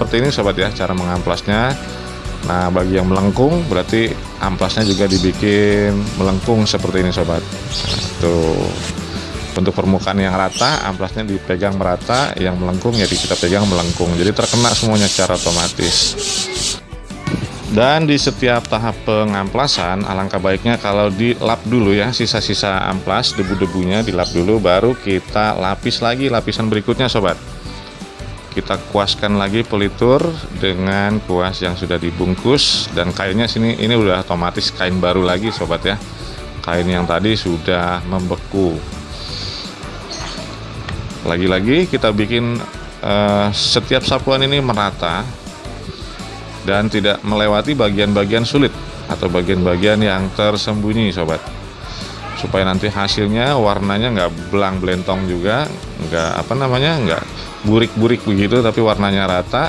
seperti ini sobat ya cara mengamplasnya. Nah bagi yang melengkung berarti amplasnya juga dibikin melengkung seperti ini sobat. Nah, tuh. Untuk permukaan yang rata amplasnya dipegang merata yang melengkung ya kita pegang melengkung. Jadi terkena semuanya secara otomatis. Dan di setiap tahap pengamplasan alangkah baiknya kalau dilap dulu ya sisa-sisa amplas debu-debunya dilap dulu baru kita lapis lagi lapisan berikutnya sobat kita kuaskan lagi pelitur dengan kuas yang sudah dibungkus dan kainnya sini ini udah otomatis kain baru lagi sobat ya. Kain yang tadi sudah membeku. Lagi-lagi kita bikin uh, setiap sapuan ini merata dan tidak melewati bagian-bagian sulit atau bagian-bagian yang tersembunyi sobat. Supaya nanti hasilnya warnanya nggak belang belentong juga nggak apa namanya nggak burik-burik begitu tapi warnanya rata